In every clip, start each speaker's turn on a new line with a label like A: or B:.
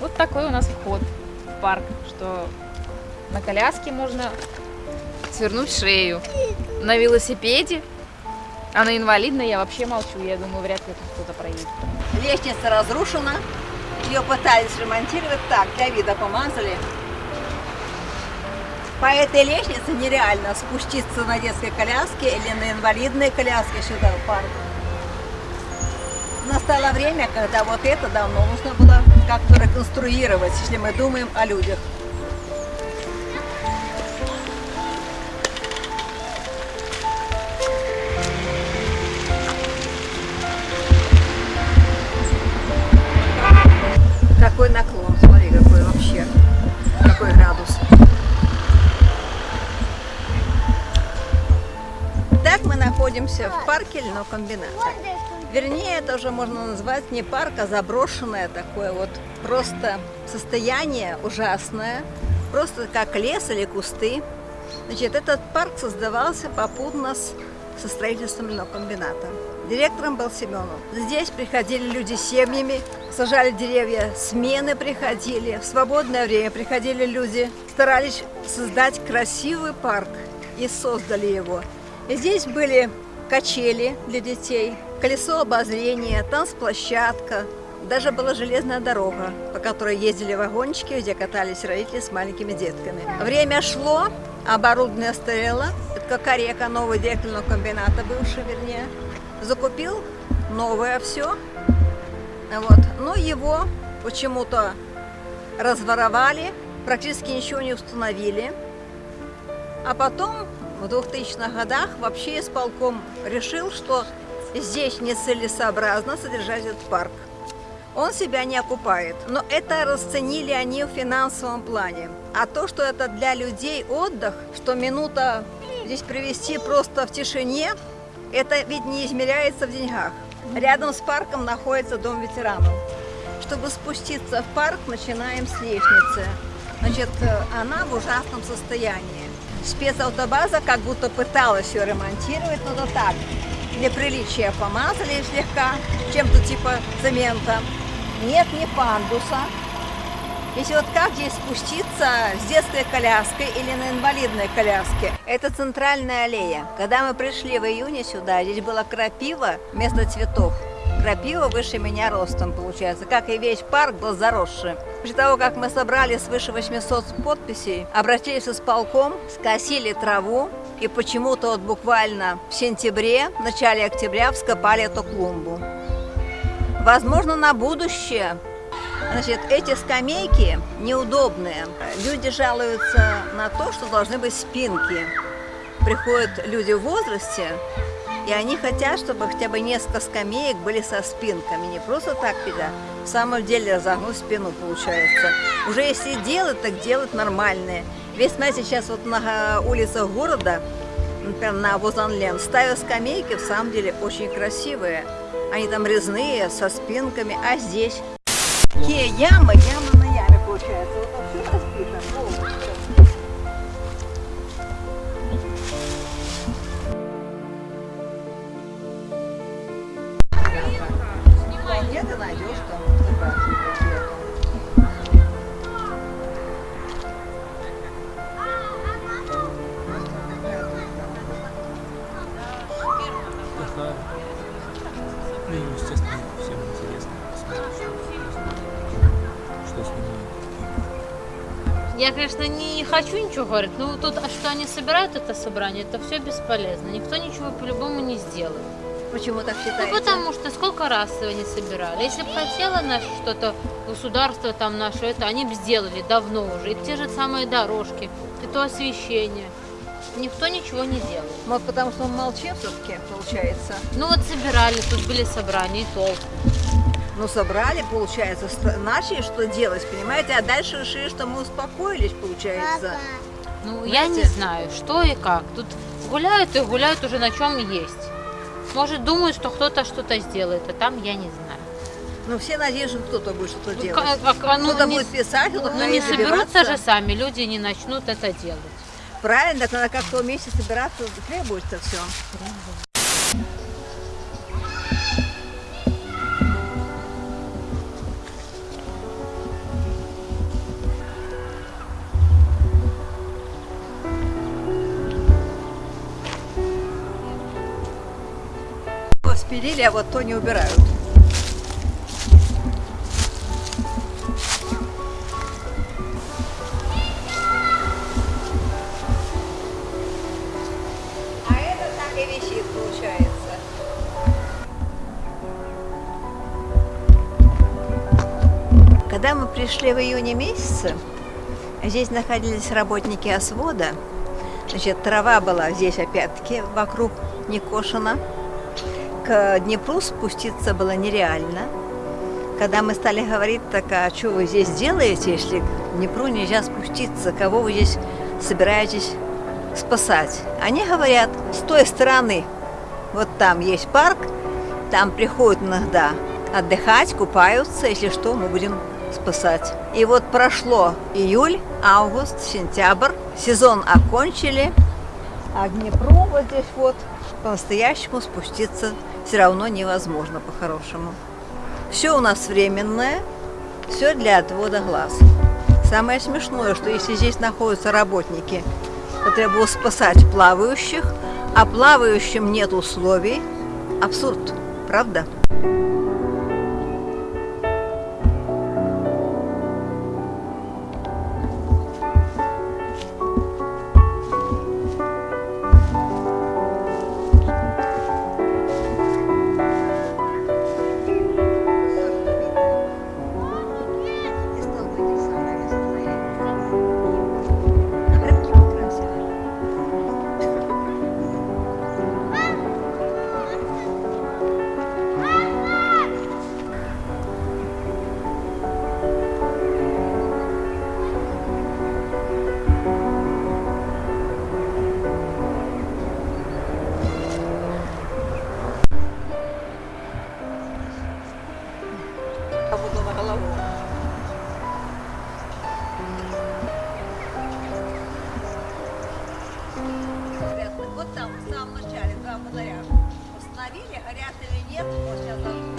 A: Вот такой у нас вход в парк, что на коляске можно свернуть шею. На велосипеде, а на инвалидной я вообще молчу. Я думаю, вряд ли тут кто-то проедет.
B: Лестница разрушена. Ее пытались ремонтировать так, для вида помазали. По этой лестнице нереально спуститься на детской коляске или на инвалидной коляске сюда, в парк. Настало время, когда вот это давно нужно было как-то реконструировать, если мы думаем о людях. Какой наклон, смотри, какой вообще, какой градус. Так мы находимся в парке льнокомбината. Вернее, это уже можно назвать не парк, а заброшенное такое вот просто состояние ужасное, просто как лес или кусты. Значит, этот парк создавался попутно с, со строительством льнокомбината. Директором был Семенов. Здесь приходили люди с семьями, сажали деревья, смены приходили, в свободное время приходили люди, старались создать красивый парк и создали его. И здесь были качели для детей, колесо обозрения, танцплощадка, даже была железная дорога, по которой ездили вагончики, где катались родители с маленькими детками. Время шло, оборудование стояло. Это как Орека, новый директор комбината, бывший, вернее. Закупил новое все. Вот. Но его почему-то разворовали, практически ничего не установили. А потом в 2000-х годах вообще исполком решил, что здесь нецелесообразно содержать этот парк. Он себя не окупает, но это расценили они в финансовом плане. А то, что это для людей отдых, что минута здесь провести просто в тишине, это ведь не измеряется в деньгах. Рядом с парком находится дом ветеранов. Чтобы спуститься в парк, начинаем с лестницы. Значит, она в ужасном состоянии. Спецавтобаза как будто пыталась ее ремонтировать, но то так. Для приличия помазали слегка, чем-то типа цемента. Нет ни пандуса. Если вот как здесь спуститься с детской коляской или на инвалидной коляске? Это центральная аллея. Когда мы пришли в июне сюда, здесь была крапива вместо цветов. Крапива выше меня ростом получается, как и весь парк был заросший. После того, как мы собрали свыше 800 подписей, обратились с полком, скосили траву, и почему-то вот буквально в сентябре, в начале октября вскопали эту клумбу. Возможно, на будущее. Значит, эти скамейки неудобные. Люди жалуются на то, что должны быть спинки. Приходят люди в возрасте, и они хотят, чтобы хотя бы несколько скамеек были со спинками. Не просто так, когда в самом деле разогнуть спину получается. Уже если делать, так делать нормальные. Весь, знаете, сейчас вот на улицах города, например, на Возанлен, ставят скамейки, в самом деле очень красивые. Они там резные, со спинками, а здесь такие ямы, ямы
C: Я, конечно, не хочу ничего говорить, но тут, а что они собирают это собрание, это все бесполезно. Никто ничего по-любому не сделает.
B: Почему так
C: Ну,
B: считаете?
C: потому что сколько раз они собирали. Если бы хотело наше что-то, государство там наше, это они бы сделали давно уже. И те же самые дорожки, и то освещение. Никто ничего не делает.
B: Может, потому что он молчит все-таки, получается?
C: Ну вот собирали, тут были собрания, и толку.
B: Ну, собрали, получается, начали что делать, понимаете? А дальше решили, что мы успокоились, получается.
C: Ну, я не знаю, что и как. Тут гуляют и гуляют уже на чем есть. Может, думают, что кто-то что-то сделает, а там я не знаю.
B: Ну, все надеются, что кто-то будет что-то
C: Ну,
B: делать.
C: как- как- ну,
B: Кто-то
C: не,
B: будет писать, кто-то
C: ну, не соберутся же сами, люди не начнут это делать.
B: Правильно, так надо как-то вместе собираться, требуется все. Убрали, а вот то не убирают. А. Когда мы пришли в июне месяце, здесь находились работники освода. Значит, трава была здесь опять-таки вокруг не кошена. К Днепру спуститься было нереально. Когда мы стали говорить, так а что вы здесь делаете, если к Днепру нельзя спуститься, кого вы здесь собираетесь спасать? Они говорят, с той стороны, вот там есть парк, там приходят иногда отдыхать, купаются, если что, мы будем спасать. И вот прошло июль, август, сентябрь, сезон окончили, вот здесь вот по-настоящему спуститься все равно невозможно по-хорошему. Все у нас временное, все для отвода глаз. Самое смешное, что если здесь находятся работники, которые будут спасать плавающих, а плавающим нет условий, абсурд, правда? Голову. Вот там, в самом начале, два фонаря. Установили, горят или нет, вот сейчас зажгу.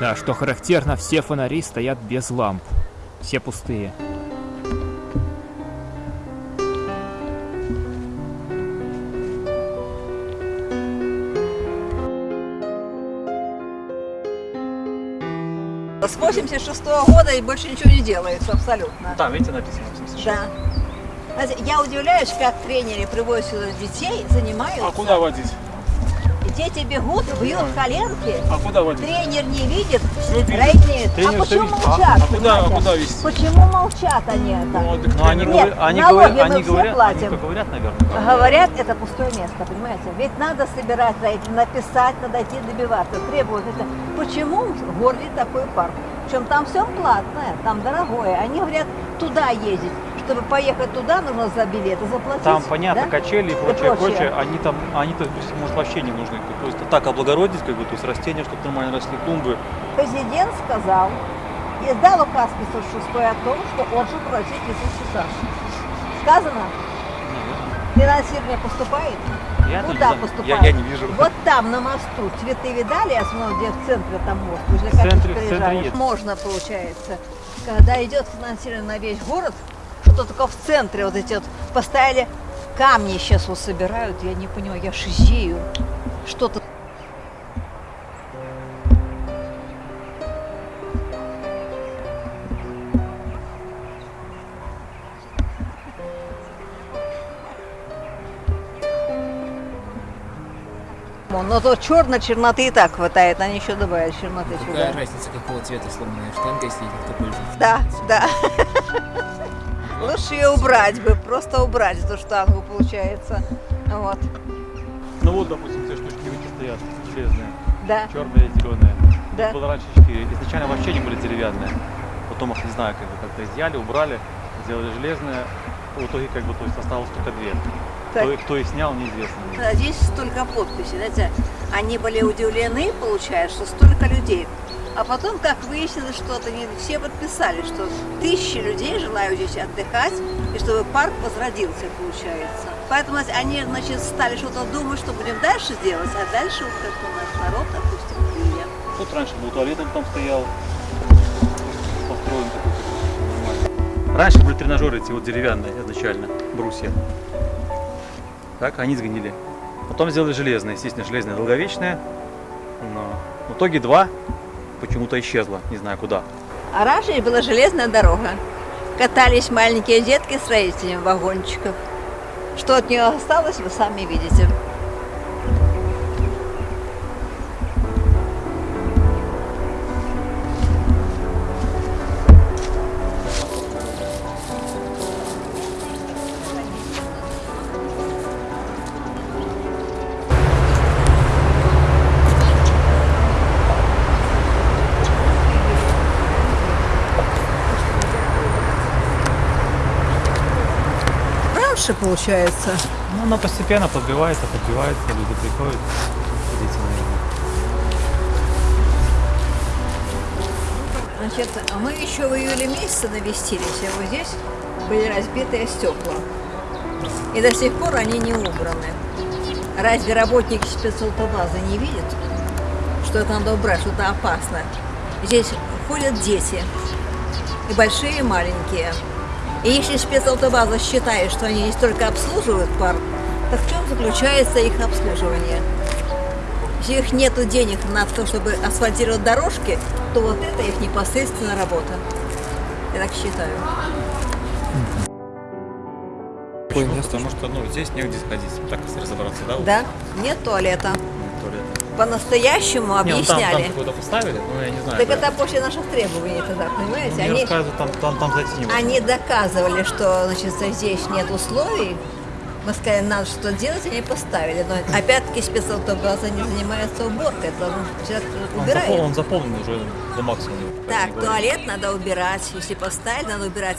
D: Да, что характерно, все фонари стоят без ламп. Все пустые.
B: С 86 года и больше ничего не делается абсолютно.
D: Там, видите, написано 86.
B: Да. Знаете, Я удивляюсь, как тренеры приводят сюда детей, занимаются.
E: А куда водить?
B: Дети бегут, бьют коленки.
E: А куда водить?
B: Тренер не видит.
E: Тренер
B: а почему
E: видит.
B: молчат?
E: А- а куда- а вести?
B: Почему молчат они это?
E: Ну, так
F: Но они,
B: Нет,
F: говорят, они,
B: налоги
F: говорят,
B: мы
F: они,
B: все
F: говорят,
B: платим.
F: они говорят, наверное.
B: Говорят, это пустое место, понимаете? Ведь надо собирать написать, надо идти добиваться, требовать это. Почему в городе такой парк? Причем там все платное, там дорогое. Они говорят, туда ездить. Чтобы поехать туда, нужно за билеты заплатить.
F: Там, понятно,
B: да?
F: качели и
B: И
F: прочее,
B: прочее.
F: прочее, они там, они, то есть, может, вообще не нужны. То есть так облагородить, как бы, то есть растения, чтобы нормально росли, клумбы.
B: Президент сказал, издал указ 506 о том, что он же просит часа. Сказано? Финансирование поступает?
F: Я
B: Куда поступает?
F: Я, я не вижу.
B: Вот там, на мосту, цветы видали, основном, где в центре там мост? Уже как
F: центре-.
B: Можно, получается, когда идет финансирование на весь город, что только в центре вот эти вот поставили камни сейчас вот собирают, я не понимаю, я шизею. Что-то Но то черной черноты и так хватает, они еще добавят черноты
D: Какая
B: сюда.
D: разница, какого цвета сломанная штанга, если кто пользуется?
B: Да, да. Лучше ее убрать бы, просто убрать эту штангу, получается. Вот,
F: Ну вот, допустим, те штучки стоят, железные,
B: да,
F: черные, зеленые.
B: да.
F: Было раньше четыре. Изначально вообще не были деревянные. Потом их, не знаю, как бы как-то изъяли, убрали, сделали железные. В итоге, как бы, то есть осталось только две. Кто, их- кто их снял, неизвестно.
B: Здесь столько подписей, знаете, они были удивлены, получается, что столько людей. А потом, как выяснилось, что это не все подписали, что тысячи людей желают здесь отдыхать, и чтобы парк возродился, получается. Поэтому они, значит, стали что-то думать, что будем дальше делать, а дальше вот как у наш народ, допустим, клея.
F: Тут раньше был туалет, он там стоял. Раньше были тренажеры эти вот деревянные изначально, брусья. Так, они сгнили. Потом сделали железные, естественно, железные долговечные. Но в итоге два почему-то исчезло, не знаю куда.
B: А раньше была железная дорога. Катались маленькие детки с родителями в вагончиках. Что от нее осталось, вы сами видите. Раньше, получается.
F: Ну, она постепенно подбивается, подбивается, люди приходят. Наверное.
B: Значит, а мы еще в июле месяце навестились, и вот здесь были разбитые стекла. И до сих пор они не убраны. Разве работники спецавтобазы не видят, что это надо убрать, что это опасно? Здесь ходят дети, и большие, и маленькие. И если спецавтобаза считает, что они здесь только обслуживают парк, так в чем заключается их обслуживание? Если их нету денег на то, чтобы асфальтировать дорожки, то вот это их непосредственная работа. Я так считаю.
F: Место, потому что ну, здесь негде сходить, так разобраться, да?
B: Да, нет туалета.
F: ну, туалет.
B: По-настоящему
F: Не, ну, там, там
B: объясняли.
F: поставили, ну я не знаю.
B: Так
F: да.
B: это после наших требований тогда, понимаете? Они,
F: там, там, там зайти не
B: они доказывали, что значит, здесь нет условий. Мы сказали, надо что делать, они поставили. Но опять-таки спецавтобаза не занимается уборкой, это должен человек
F: он,
B: убирает.
F: запол- он заполнен уже до максимума.
B: Так, туалет надо убирать. Если поставили, надо убирать